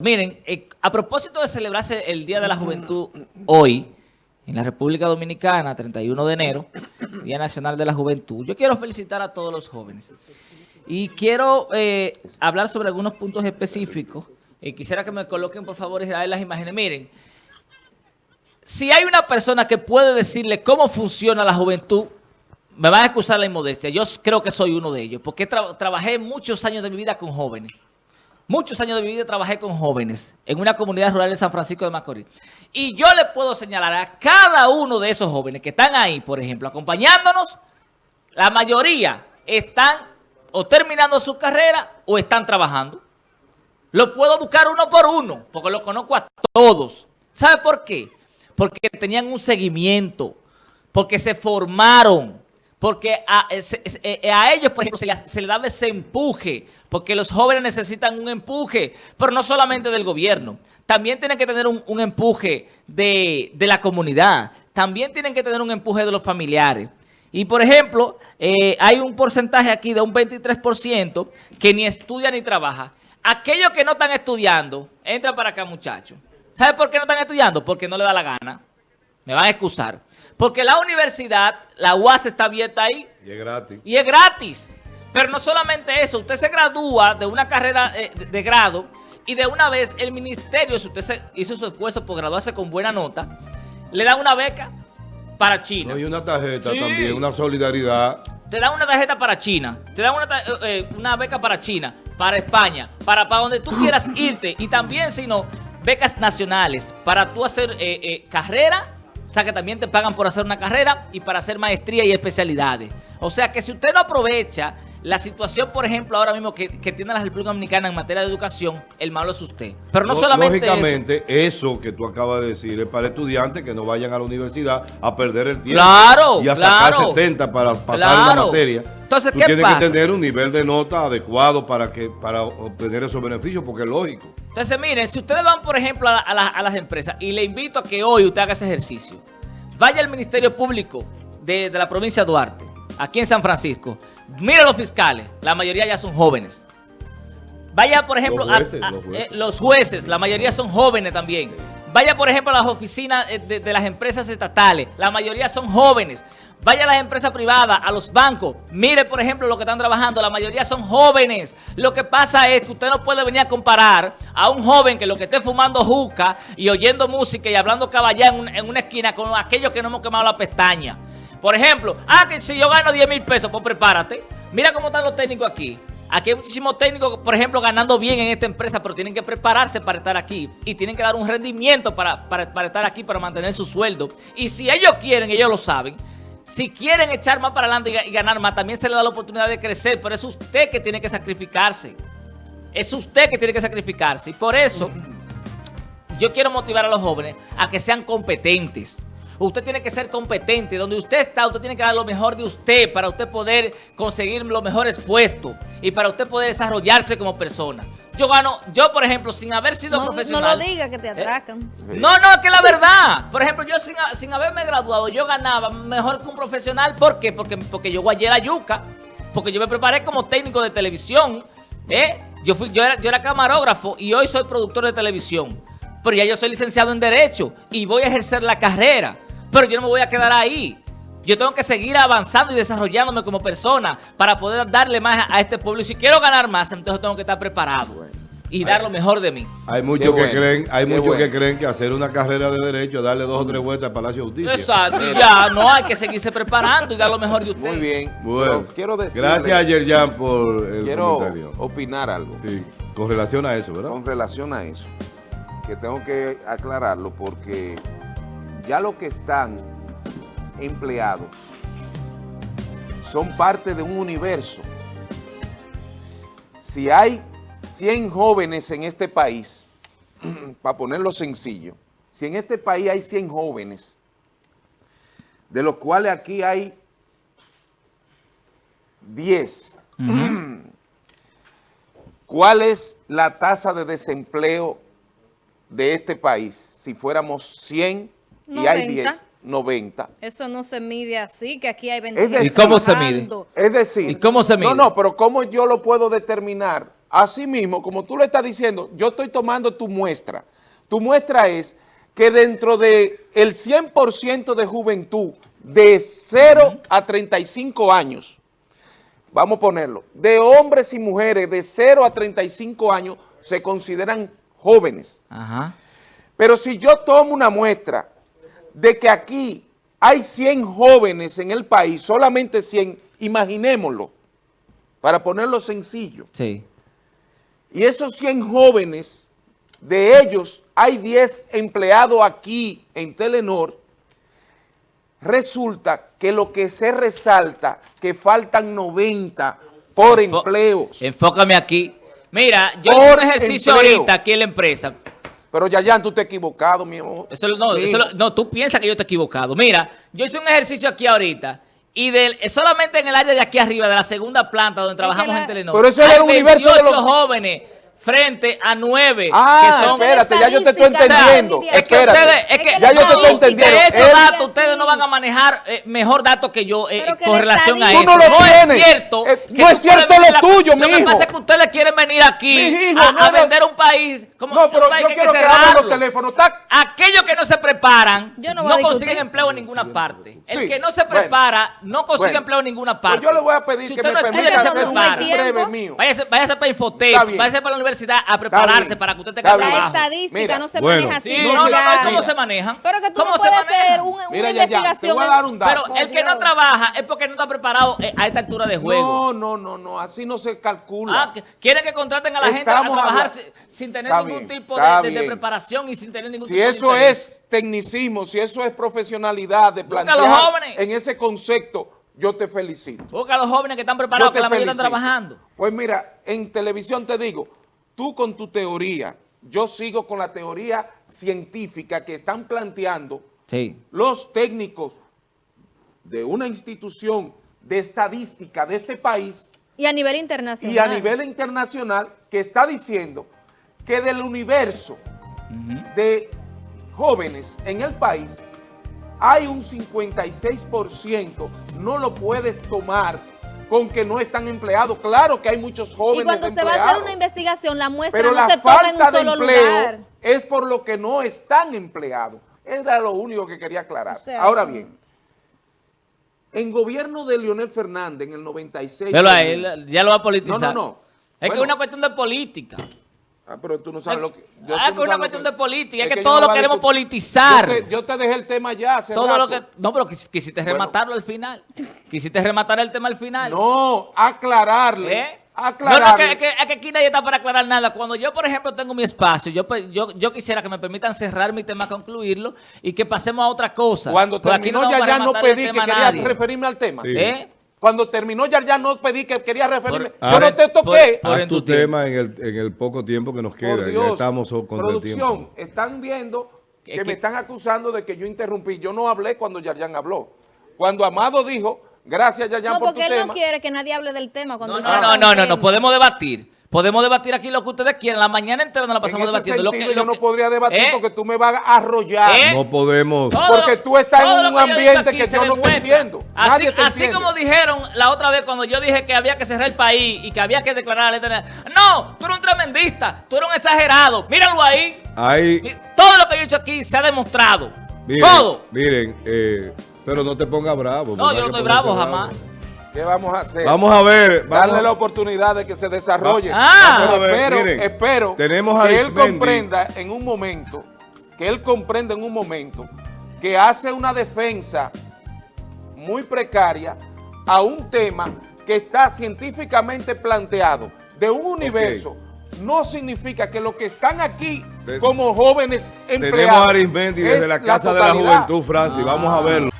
Miren, eh, a propósito de celebrarse el Día de la Juventud hoy, en la República Dominicana, 31 de enero, Día Nacional de la Juventud, yo quiero felicitar a todos los jóvenes. Y quiero eh, hablar sobre algunos puntos específicos. Y quisiera que me coloquen, por favor, Israel, las imágenes. Miren, si hay una persona que puede decirle cómo funciona la juventud, me van a excusar la inmodestia. Yo creo que soy uno de ellos, porque trabajé muchos años de mi vida con jóvenes. Muchos años de mi vida trabajé con jóvenes en una comunidad rural de San Francisco de Macorís. Y yo le puedo señalar a cada uno de esos jóvenes que están ahí, por ejemplo, acompañándonos, la mayoría están o terminando su carrera o están trabajando. Lo puedo buscar uno por uno, porque los conozco a todos. ¿Sabe por qué? Porque tenían un seguimiento, porque se formaron, porque a, eh, eh, a, ellos, por ejemplo, se les, daba ese empuje, porque los jóvenes necesitan un empuje, pero no solamente del gobierno, también tienen que tener un, empuje de, la comunidad, también tienen que tener un empuje de los familiares. Y, por ejemplo, eh, hay un porcentaje aquí de un 23% que ni estudia ni trabaja. Aquellos que no están estudiando, entra para acá, muchachos. ¿Sabe por qué no están estudiando? Porque no le da la gana. Me van a excusar. Porque la universidad, la UAS está abierta ahí. Y es gratis. Y es gratis. Pero no solamente eso, usted se gradúa de una carrera eh, de, grado y de una vez el ministerio, si usted se hizo su esfuerzo por graduarse con buena nota, le da una beca para China. No, y una tarjeta también, una solidaridad. Te dan una tarjeta para China, te dan una, eh, eh, una beca para China, para España, para, para donde tú quieras irte. Y también, si no, becas nacionales para tú hacer carrera o sea que también te pagan por hacer una carrera y para hacer maestría y especialidades. O sea que si usted no aprovecha la situación, por ejemplo, ahora mismo que, tiene la República Dominicana en materia de educación, el malo es usted. Pero no solamente Lógicamente, eso. que tú acabas de decir es para estudiantes que no vayan a la universidad a perder el tiempo. Claro, Y a sacar 70 para pasar la materia. Entonces, Tú tienes que tener un nivel de nota adecuado para que para obtener esos beneficios, porque es lógico. Entonces, miren, si ustedes van, por ejemplo, a, a las empresas, y le invito a que hoy usted haga ese ejercicio, vaya al Ministerio Público de, la provincia de Duarte, aquí en San Francisco, mire los fiscales, la mayoría ya son jóvenes. Vaya, por ejemplo, los eh, los jueces, la mayoría son jóvenes también. Vaya, por ejemplo, a las oficinas eh, de, las empresas estatales. La mayoría son jóvenes. Vaya a las empresas privadas, a los bancos. Mire, por ejemplo, lo que están trabajando. La mayoría son jóvenes. Lo que pasa es que usted no puede venir a comparar a un joven que lo que esté fumando juca y oyendo música y hablando caballá en, una esquina con aquellos que no hemos quemado la pestaña. Por ejemplo, ah, que si yo gano 10 mil pesos, pues prepárate. Mira cómo están los técnicos aquí. Aquí hay muchísimos técnicos, por ejemplo, ganando bien en esta empresa, pero tienen que prepararse para estar aquí. Y tienen que dar un rendimiento para, estar aquí, para mantener su sueldo. Y si ellos quieren, ellos lo saben, si quieren echar más para adelante y, ganar más, también se le da la oportunidad de crecer. Pero es usted que tiene que sacrificarse. Es usted que tiene que sacrificarse. Y por eso, yo quiero motivar a los jóvenes a que sean competentes. Usted tiene que ser competente. Donde usted está, usted tiene que dar lo mejor de usted para usted poder conseguir los mejores puestos y para usted poder desarrollarse como persona. Yo gano, yo por ejemplo, sin haber sido profesional... No lo diga que te ¿Eh? atracan. No, no, que la verdad. Por ejemplo, yo sin, sin, haberme graduado, yo ganaba mejor que un profesional. ¿Por qué? Porque, porque yo guayé la yuca. Porque yo me preparé como técnico de televisión. ¿eh? Yo, fui, yo, era, yo era camarógrafo y hoy soy productor de televisión. Pero ya yo soy licenciado en Derecho y voy a ejercer la carrera. Pero yo no me voy a quedar ahí. Yo tengo que seguir avanzando y desarrollándome como persona para poder darle más a este pueblo. Y si quiero ganar más, entonces tengo que estar preparado y dar lo mejor de mí. Hay muchos que creen, hay muchos que creen que hacer una carrera de derecho, darle dos o tres vueltas al Palacio de Justicia. Exacto, ya no hay que seguirse preparando y dar lo mejor de usted. Muy bien. Bueno, quiero gracias a Yerjan por el quiero opinar algo. Sí, con relación a eso, ¿verdad? Con relación a eso, que tengo que aclararlo porque ya los que están empleados son parte de un universo. Si hay 100 jóvenes en este país, para ponerlo sencillo, si en este país hay 100 jóvenes, de los cuales aquí hay 10, ¿cuál es la tasa de desempleo de este país si fuéramos 100 y hay 10, 90. Eso no se mide así, que aquí hay 20 ¿Y cómo se mide? Es decir, ¿Y cómo se mide? No, no, pero ¿cómo yo lo puedo determinar así mismo, como tú le estás diciendo, yo estoy tomando tu muestra. Tu muestra es que dentro del el 100% de juventud de 0 a 35 años, vamos a ponerlo, de hombres y mujeres de 0 a 35 años se consideran jóvenes. Ajá. Pero si yo tomo una muestra de que aquí hay 100 jóvenes en el país, solamente 100, imaginémoslo, para ponerlo sencillo, Sí. y esos 100 jóvenes, de ellos hay 10 empleados aquí en Telenor, resulta que lo que se resalta, que faltan 90 por Enfo- empleos. Enfócame aquí. Mira, yo Por hice un ejercicio empleo. ahorita aquí en la empresa. Pero Yayan, tú te has equivocado, mi amor. Eso, no, eso lo- no, tú piensas que yo te he equivocado. Mira, yo hice un ejercicio aquí ahorita y del, solamente en el área de aquí arriba, de la segunda planta donde trabajamos la- en Telenor, Pero eso es el universo de 28 los- jóvenes frente a 9 Ah, que son... espérate, ya yo te estoy entendiendo. o sea, Es que espérate. ustedes, es que, ya yo te estoy no, entendiendo. De esos datos ustedes no van a manejar eh, mejor datos que yo eh, que con la relación a eso. Tú no lo es tienes. cierto. Eh, que no es cierto lo tuyo, Lo que pasa es que ustedes quieren venir aquí a, no, a no. vender un país como No, pero un país yo que hay quiero que, que los teléfonos. Está- Aquellos que no se preparan no no, consiguen empleo en ninguna parte. El que no se prepara no consigue empleo en ninguna Pues parte. yo le voy a pedir que me no permita hacer un breve mío. Váyase, para bien. váyase para la universidad a prepararse para que usted tenga bien. La trabajo. estadística Mira, no se bueno. maneja así. Sí, No, no, no, ¿cómo mira. se manejan? Pero que tú ¿Cómo no se puedes hacer un- una Mira, te investigación. voy a dar un dato. Pero el que no trabaja es porque no está preparado eh, a esta altura de juego. No, no, no, no, así no se calcula. Ah, que quieren que contraten a la gente a Estamos trabajar habla- sin, sin tener Está ningún bien, tipo de, preparación y sin tener ningún Si tipo de eso interés. es tecnicismo, si eso es profesionalidad de Busca a plantear los jóvenes. en ese concepto, yo te felicito. Busca a los jóvenes que están preparados, que la mayoría están trabajando. Pues mira, en televisión te digo, tú con tu teoría, yo sigo con la teoría científica que están planteando Sí. los técnicos de una institución de estadística de este país Y a nivel internacional. y a nivel internacional que está diciendo que del universo de jóvenes en el país hay un 56%, no lo puedes tomar con que no están empleados. Claro que hay muchos jóvenes Y cuando se va a hacer una investigación, la muestra pero no la se toma en un falta de solo empleo lugar. es por lo que no están empleados. Era lo único que quería aclarar. O sea, Ahora bien, en gobierno de Leonel Fernández en el 96... Pero a él ya lo va a politizar. No, no, no. Es que es una cuestión de política. Ah, pero tú no sabes lo que... yo- Ah, no que una cuestión de política, es que yo todo no lo queremos politizar. Yo te, yo te dejé el tema ya hace Todo rato. lo que, no, pero quis- quisiste Bueno. rematarlo al final. Quisiste rematar el tema al final. No, aclararle. ¿Eh? No, Aclararle. no, que, que- que aquí nadie está para aclarar nada. Cuando yo, por ejemplo, tengo mi espacio, yo, pe- yo, yo quisiera que me permitan cerrar mi tema, concluirlo y que pasemos a otra cosa. Cuando Porque aquí terminó no ya, ya no pedí que quería nadie. referirme al tema. Sí. ¿Eh? Cuando terminó ya, ya no pedí que quería referirme. Por- yo no te toqué. por- Haz en tu tema en el, en el poco tiempo que nos queda. Por ya estamos contra el tiempo. están viendo que, Es que- me están acusando de que yo interrumpí. Yo no hablé cuando Yarjan habló. Cuando Amado dijo, gracias Yarjan No, por tu porque él tema. no quiere que nadie hable del tema. Cuando No, no, no, no, no, no, tema. podemos debatir. Podemos debatir aquí lo que ustedes quieran. La mañana entera nos la en pasamos ese debatiendo. Lo que- sentido lo yo no podría debatir ¿Eh? porque tú me vas a arrollar. ¿Eh? No podemos. Porque tú estás en un ambiente que yo no te entiendo. Así, Nadie te así entiende. como dijeron la otra vez cuando yo dije que había que cerrar el país y que había que declarar la letra. No, tú eres un tremendista, tú eres un exagerado. Míralo ahí. Mi- Todo lo que yo he dicho aquí se ha demostrado. miren, Todo. miren, eh, pero no te pongas bravo. No, yo no estoy bravo jamás. ¿Qué vamos a hacer? Vamos a ver. Vamos, Darle la oportunidad de que se desarrolle. Ah. Pero Vamos a ver, espero, miren, espero tenemos a que él comprenda en un momento, que él comprenda en un momento que hace una defensa muy precaria a un tema que está científicamente planteado de un universo. No significa que los que están aquí como jóvenes empleados Tenemos a Arismendi desde es la Casa de la. Juventud, Francis. Vamos a verlo.